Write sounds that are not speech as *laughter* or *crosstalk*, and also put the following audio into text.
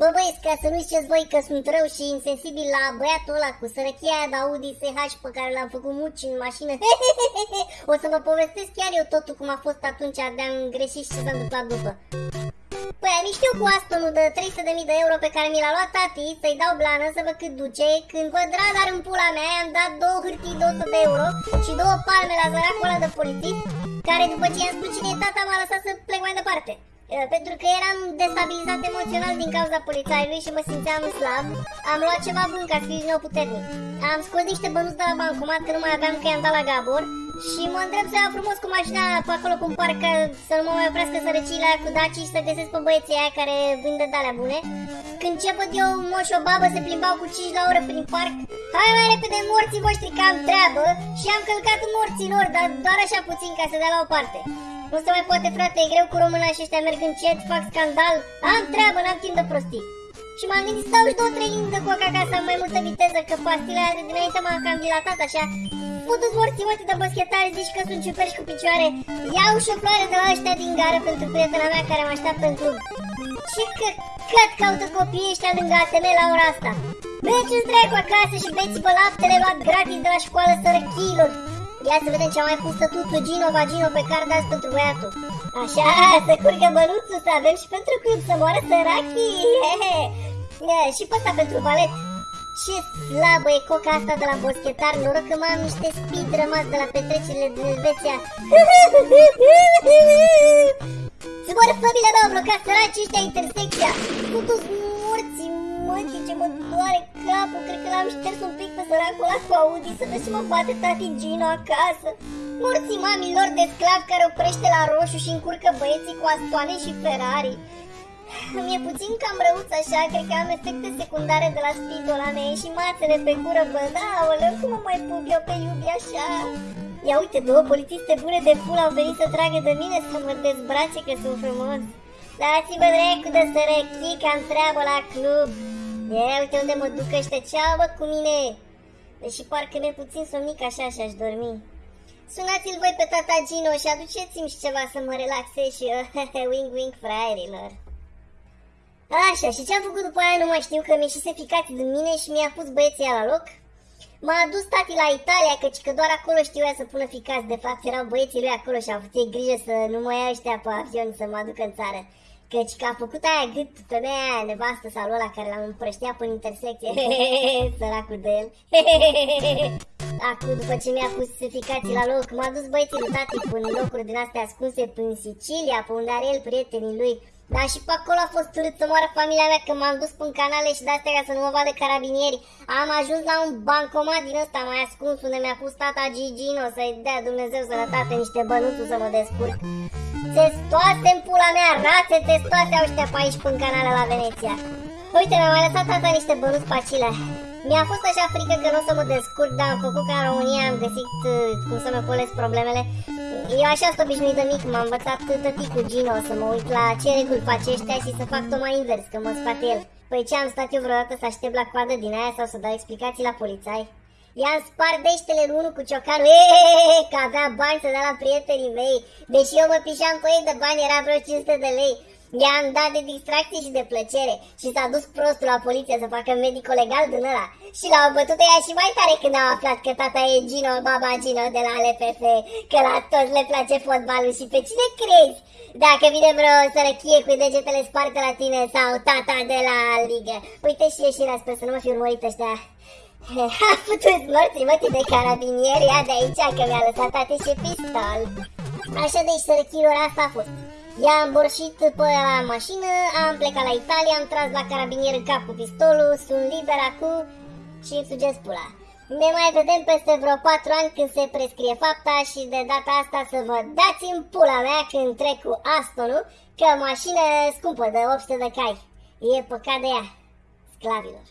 Bă băieți, ca să nu ziceți voi că sunt rău și insensibil la băiatul ăla cu sărăchia aia de Audi SH pe care l-am făcut muci în mașină. *laughs* o să vă povestesc chiar eu totul cum a fost atunci de-am greșit și ce s-a întâmplat după. Păi am știu cu Astonul de 300.000 de euro pe care mi l-a luat tati să-i dau blană să văd cât duce Când văd radar în pula mea am dat două hârtii de 100 de euro și două palme la zăracul ăla de polițist Care după ce i-am spus cine e tata m-a lăsat să plec mai departe Eh, pentru că eram destabilizat emoțional din cauza polițaiului și mă simțeam slab, am luat ceva bun ca să fiu din nou puternic. Am scos niște bănuți de la bancomat că nu mai aveam că i-am dat la Gabor și mă îndrept să iau frumos cu mașina pe acolo cum parcă să nu mă mai oprească sărăciile cu Daci și să găsesc pe băieții aia care vând de alea bune. Când ce văd eu moș o babă se plimbau cu 5 la oră prin parc, hai mai repede morții voștri că am treabă și am călcat în morții lor, dar doar așa puțin ca să dea la o parte. Nu se mai poate, frate, e greu cu româna și ăștia merg încet, fac scandal. Am treabă, n-am timp de prostii. Și m-am gândit să dau și două, trei linii de coca ca să am mai multă viteză, că pastila aia de dinainte m-a cam dilatat așa. Putu-ți morții mă, de baschetari, zici că sunt ciuperci cu picioare. Iau și o floare de la ăștia din gară pentru prietena mea care mă așteaptă în club. Ce că cât caută copiii ăștia lângă ATM la ora asta? Mergeți dracu acasă și beți pe laptele luat gratis de la școală sărăchilor. Ia să vedem ce a mai pus stătutul Gino Vagino pe card azi pentru băiatul. Așa, să curgă bănuțul, să avem și pentru club, să moară sărachii. și pe ăsta pentru balet. Ce slabă e coca asta de la boschetar, noroc că mai am niște speed rămas de la petrecerile din Elveția. *laughs* Să moară familia mea, blocat săraci ăștia intersecția. Putu-ți morții, mătii, ce mă doare capul, cred că l-am șters un pic pe săracul ăla cu Audi să vezi ce mă bate tati Gino acasă. Morții mamilor de sclav care oprește la roșu și încurcă băieții cu astoane și Ferrari. *laughs* Mi-e puțin cam răuț așa, cred că am efecte secundare de la speedul ăla, mi și mațele pe gură, bă, da, oleu, cum mă mai pup eu pe iubi așa? Ia uite, două polițiste bune de pula au venit să tragă de mine să mă dezbrace că sunt frumos. Dați-vă dracu de sărăchii că am treabă la club. Ia uite unde mă duc ăștia, ceau bă cu mine. Deși parcă mi-e puțin somnic așa și aș dormi. Sunați-l voi pe tata Gino și aduceți-mi și ceva să mă relaxez și *laughs* eu, wing wing fraierilor. Așa, și ce am făcut după aia nu mai știu că mi-e și se ficați din mine și mi-a pus băieții la loc. M-a adus tati la Italia, căci că doar acolo știu să pună ficați. De fapt, erau băieții lui acolo și au făcut grijă să nu mă ia ăștia pe avion să mă aducă în țară. Căci că a făcut aia gât femeia aia nevastă sau ăla care l-am împrăștea până intersecție. *laughs* Săracul de el. *laughs* Acum, după ce mi-a pus ficații la loc, m-a dus băieții lui tati până locuri din astea ascunse prin Sicilia, pe unde are el prietenii lui. Dar și pe acolo a fost urât să moară familia mea că m-am dus în canale și de-astea ca să nu mă vadă carabinieri. Am ajuns la un bancomat din ăsta mai ascuns unde mi-a pus tata Gigino să-i dea Dumnezeu sănătate niște bănuțuri să mă descurc. Testoase în pula mea, rațe testoase au ăștia pe aici până canale la Veneția. Uite, mi-a mai lăsat tata niște bănuți pe acile. Mi-a fost așa frică că nu o să mă descurc, dar am făcut ca în România, am găsit uh, cum să mă colesc problemele. Eu așa sunt obișnuit de mic, m-a învățat tăticul Gino să mă uit la ce reguli face ăștia și să fac tocmai invers, că mă spate el. Păi ce am stat eu vreodată să aștept la coadă din aia sau să dau explicații la polițai? I-am spart deștele unul cu ciocanul, eee, că avea bani să dea la prietenii mei. Deși eu mă pișam pe ei de bani, era vreo 500 de lei. I-am dat de distracție și de plăcere și s-a dus prostul la poliție să facă medico legal din ăla. Și l-au bătut ea și mai tare când au aflat că tata e Gino, baba Gino de la LPF, că la toți le place fotbalul și pe cine crezi? Dacă vine vreo sărăchie cu degetele sparte la tine sau tata de la ligă. Uite și ieșirea, sper să nu mă fi urmărit ăștia. *laughs* Ha putut morții mătii de carabinieri, ia de aici că mi-a lăsat tate și pistol. Așa deci sărăchilor asta a fost. I-am borșit pe la mașină, am plecat la Italia, am tras la carabinier în cap cu pistolul, sunt liber acum și îmi sugez pula. Ne mai vedem peste vreo 4 ani când se prescrie fapta și de data asta să vă dați în pula mea când trec cu Astonul, că mașină scumpă de 800 de cai. E păcat de ea, sclavilor.